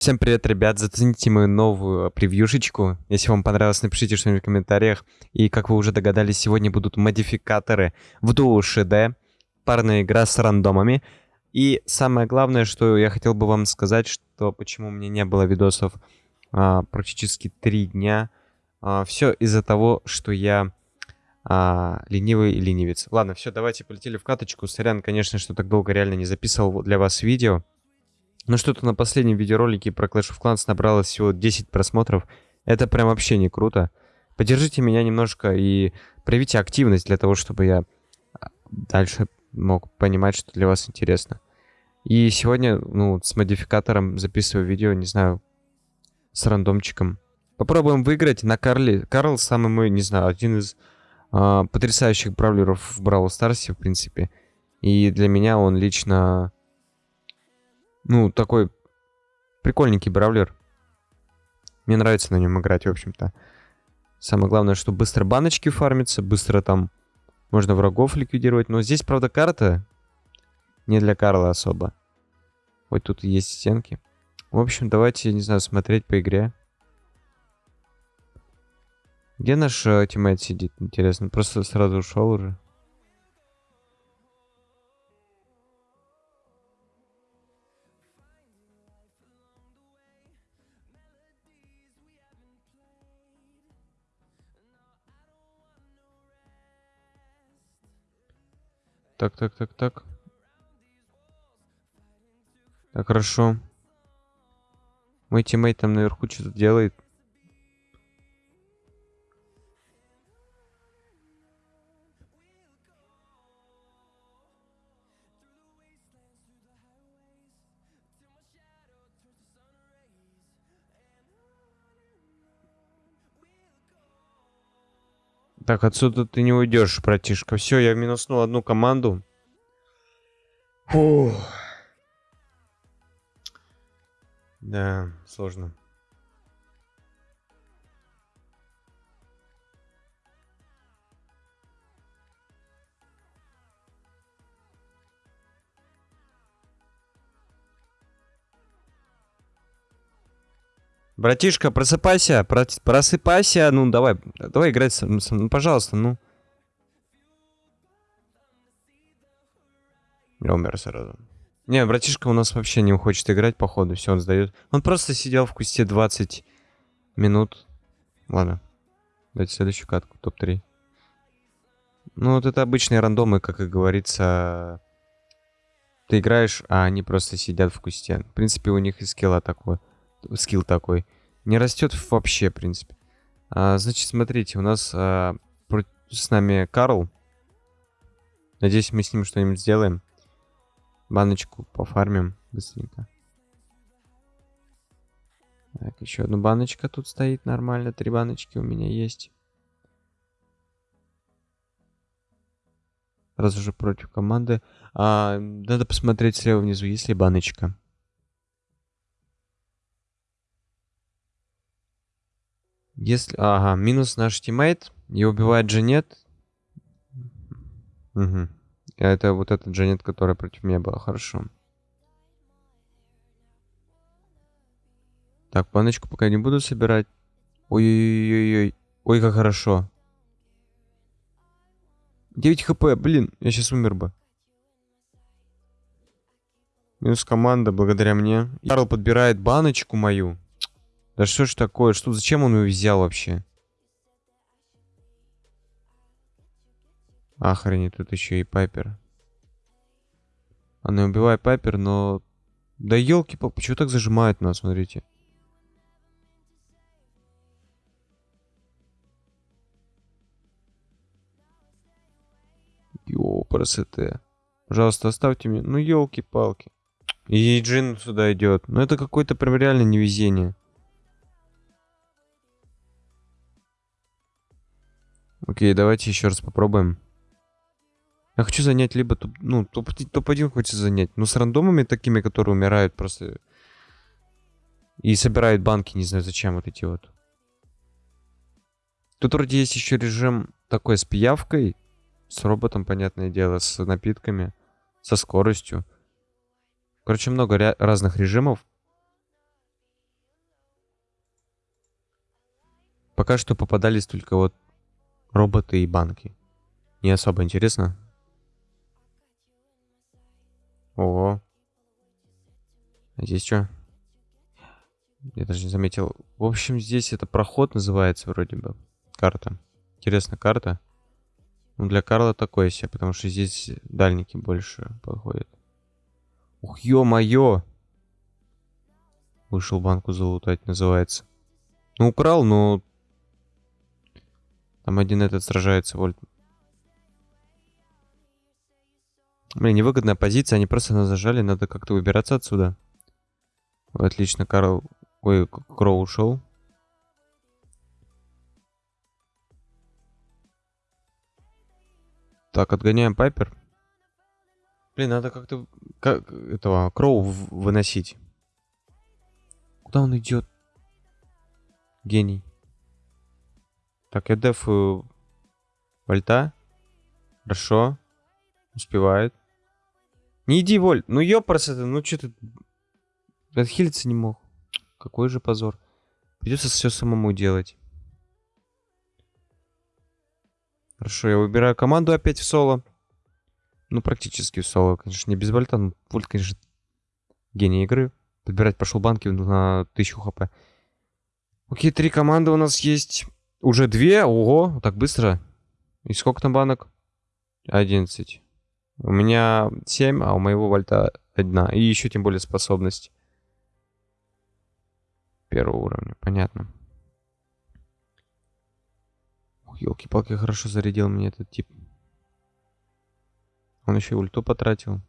Всем привет, ребят! Зацените мою новую превьюшечку. Если вам понравилось, напишите что-нибудь в комментариях. И, как вы уже догадались, сегодня будут модификаторы в Duo HD, парная игра с рандомами. И самое главное, что я хотел бы вам сказать, что почему у меня не было видосов а, практически три дня. А, все из-за того, что я а, ленивый ленивец. Ладно, все, давайте полетели в каточку. Сорян, конечно, что так долго реально не записывал для вас видео. Но что-то на последнем видеоролике про Clash of Clans набралось всего 10 просмотров. Это прям вообще не круто. Поддержите меня немножко и проявите активность для того, чтобы я а, дальше мог понимать, что для вас интересно. И сегодня, ну, с модификатором записываю видео, не знаю, с рандомчиком. Попробуем выиграть на Карле. Карл самый мой, не знаю, один из э, потрясающих бравлеров в Бравл Старсе, в принципе. И для меня он лично ну, такой прикольненький бравлер. Мне нравится на нем играть, в общем-то. Самое главное, что быстро баночки фармятся, быстро там можно врагов ликвидировать. Но здесь, правда, карта не для Карла особо. Вот тут есть стенки. В общем, давайте, не знаю, смотреть по игре. Где наш э, тиммейт сидит, интересно? Просто сразу ушел уже. Так, так, так, так. Так, хорошо. Мой тиммейт там наверху что-то делает. Так, отсюда ты не уйдешь, братишка. Все, я минуснул одну команду. Фух. Да, сложно. Братишка, просыпайся, просыпайся, ну давай, давай играть, со, ну пожалуйста, ну. Я умер сразу. Не, братишка у нас вообще не хочет играть, походу, все, он сдает. Он просто сидел в кусте 20 минут. Ладно, давайте следующую катку, топ-3. Ну вот это обычные рандомы, как и говорится. Ты играешь, а они просто сидят в кусте. В принципе, у них и скилла такой скилл такой. Не растет вообще, в принципе. А, значит, смотрите, у нас а, с нами Карл. Надеюсь, мы с ним что-нибудь сделаем. Баночку пофармим быстренько. Так, еще одна баночка тут стоит нормально. Три баночки у меня есть. Раз уже против команды. А, надо посмотреть слева внизу, есть ли баночка. Если... Ага, минус наш тиммейт. И убивает Джанет. Угу. Это вот этот Джанет, которая против меня была. Хорошо. Так, паночку пока не буду собирать. Ой-ой-ой-ой. Ой, как хорошо. 9 хп, блин, я сейчас умер бы. Минус команда благодаря мне. Карл подбирает баночку мою. Да что ж такое? Что, зачем он ее взял вообще? Охренеть, тут еще и Пайпер. Она убивает Пайпер, но... Да елки палки почему так зажимает нас, смотрите. Йо, красоты. Пожалуйста, оставьте мне. Ну, елки-палки. И Джин сюда идет. Ну, это какое-то прям реально невезение. Окей, давайте еще раз попробуем. Я хочу занять либо топ... Ну, топ-1 топ, хочется занять. Но с рандомами такими, которые умирают просто... И собирают банки, не знаю зачем вот эти вот. Тут вроде есть еще режим такой с пиявкой. С роботом, понятное дело, с напитками. Со скоростью. Короче, много разных режимов. Пока что попадались только вот роботы и банки. Не особо интересно. Ого. А здесь что? Я даже не заметил. В общем, здесь это проход называется вроде бы. Карта. Интересно, карта. Ну, для Карла такое себе, потому что здесь дальники больше подходят. Ух, ё-моё! Вышел банку залутать, называется. Ну, украл, но... Там один этот сражается, Вольт. Блин, невыгодная позиция, они просто нас зажали, надо как-то выбираться отсюда. Отлично, Карл... Ой, Кроу ушел. Так, отгоняем Пайпер. Блин, надо как-то как этого Кроу выносить. Куда он идет? Гений. Так, я дефу Вольта. Хорошо. Успевает. Не иди, Воль. Ну ёпрст ну что ты... Отхилиться не мог. Какой же позор. Придется все самому делать. Хорошо, я выбираю команду опять в соло. Ну, практически в соло, конечно, не без вольта. Но вольт, конечно, гений игры. Подбирать пошел банки на 1000 хп. Окей, три команды у нас есть. Уже две? Ого, так быстро. И сколько там банок? 11. У меня 7, а у моего вольта одна. И еще тем более способность. Первого уровня, понятно елки-палки, хорошо зарядил мне этот тип. Он еще и ульту потратил.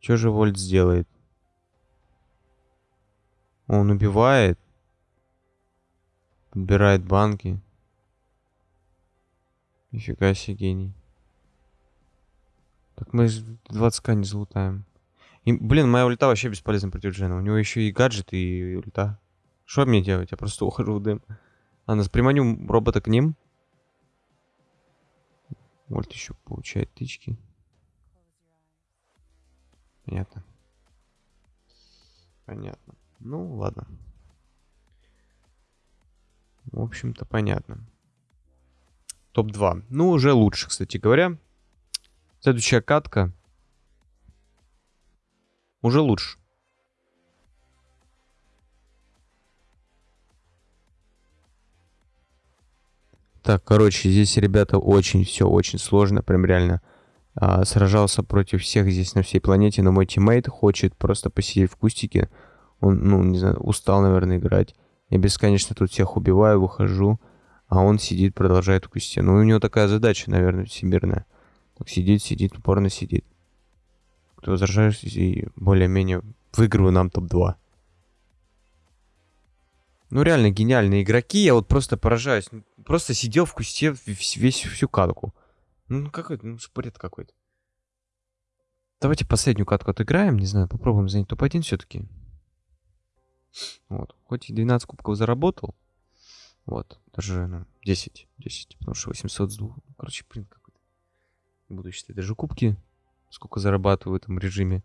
Что же Вольт сделает? Он убивает. Подбирает банки. Нифига себе гений. Так мы 20к не залутаем. И, блин, моя ульта вообще бесполезна против Джена. У него еще и гаджет, и ульта. Что мне делать? Я просто ухожу в дым. Нас приманю робота к ним. Вольт еще получает тычки. Понятно. Понятно. Ну, ладно. В общем-то, понятно. Топ-2. Ну, уже лучше, кстати говоря. Следующая катка. Уже лучше. Так, короче, здесь, ребята, очень все очень сложно, прям реально. А, сражался против всех здесь на всей планете, но мой тиммейт хочет просто посидеть в кустике. Он, ну, не знаю, устал, наверное, играть. Я бесконечно тут всех убиваю, выхожу, а он сидит, продолжает в кусте. Ну, у него такая задача, наверное, всемирная. Так сидит, сидит, упорно сидит. Кто возражаешь, и более-менее выигрываю нам топ-2. Ну, реально гениальные игроки, я вот просто поражаюсь. Просто сидел в кусте весь, весь всю катку. Ну, какой-то, ну, бред какой-то. Давайте последнюю катку отыграем, не знаю, попробуем занять топ-1 все-таки. Вот, хоть и 12 кубков заработал. Вот, даже, ну, 10, 10, потому что 800 с двух. Ну, короче, блин, какой-то. Буду считать даже кубки, сколько зарабатываю в этом режиме.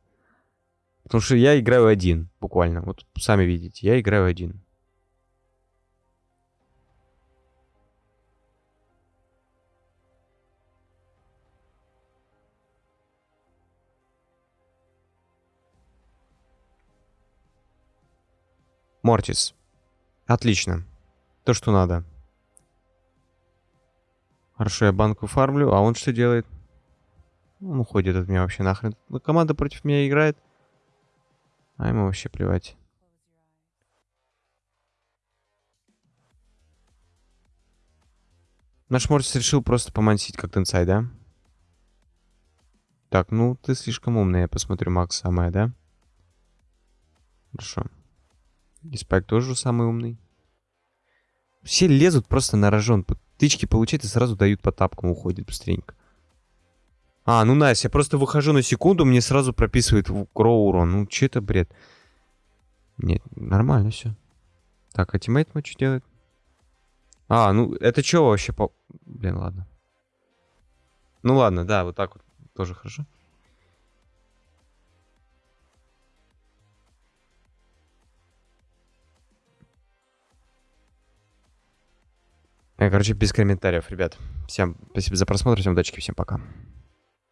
Потому что я играю один, буквально. Вот сами видите, я играю один. Мортис. Отлично. То, что надо. Хорошо, я банку фармлю, а он что делает? Он уходит от меня вообще нахрен. Команда против меня играет. А ему вообще плевать. Наш Мортис решил просто помансить как Тенсай, да? Так, ну ты слишком умный, я посмотрю Макс самая, да? Хорошо. И Спайк тоже самый умный. Все лезут просто на рожон. Тычки получают и сразу дают по тапкам, уходит быстренько. А, ну Настя, я просто выхожу на секунду, мне сразу прописывает Кроу урон. Ну, че это бред? Нет, нормально все. Так, а teammate мой что делает? А, ну, это что вообще по... Блин, ладно. Ну ладно, да, вот так вот тоже хорошо. Короче, без комментариев, ребят. Всем спасибо за просмотр, всем удачи, всем пока.